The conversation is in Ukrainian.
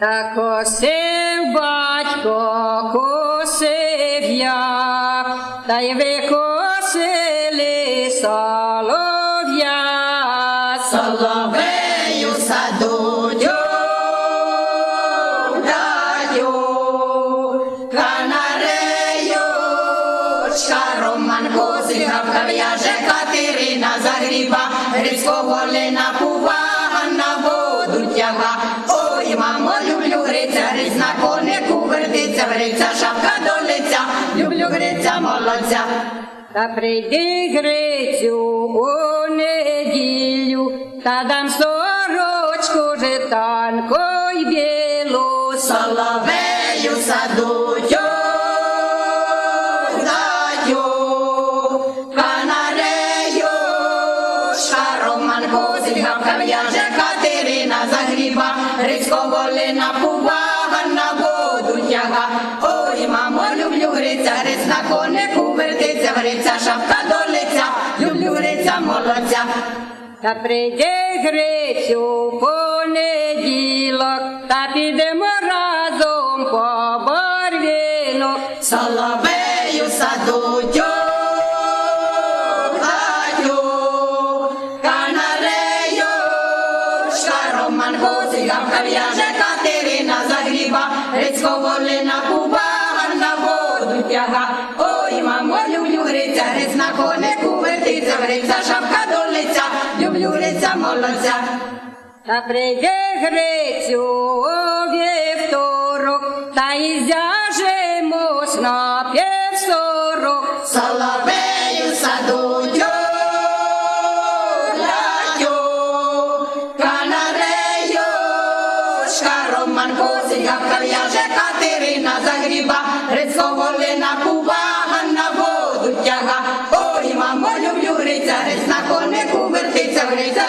Та косив батько, косив я, та й викосили солов'я. Соловею садую, даю, канарею, Романко, зігавка в'яже Катерина загріба, Грицького лина пувага на воду тяга. Ой, мамо, гриця, шапка до лиця, люблю гриця, молодця. Та прийди Грицю у неділю, та дам сорочку житанко й білу. Соловею садую, даю, канарею, шаром манго, зігавка в'яже Катерина загріба, Грицького лина пувага на воду. Ой, мамо, люблю гриця, гриць на конику вертиться, гриця, шапка до лиця, люблю гриця, молодця. Та прийди Грицю понеділок, та підемо разом по борвіну. Соловею садую, даю, канарею, шаром манго, зігавка в'яже Катерина лина кубага на воду тяга. Ой, мамо, люблю гриця, гриць на конику вертиться, гриця, шапка до лиця, люблю гриця, молодця. Та прийди Грицю у вівторок, та й зяжемось на півсорок. Соловею садую, шкаром я зігавка в'яже Катерина загріба, Грицького лина пувага на воду тяга. Ой, мамо, люблю гриця, гриць на конику вертиться, гриця,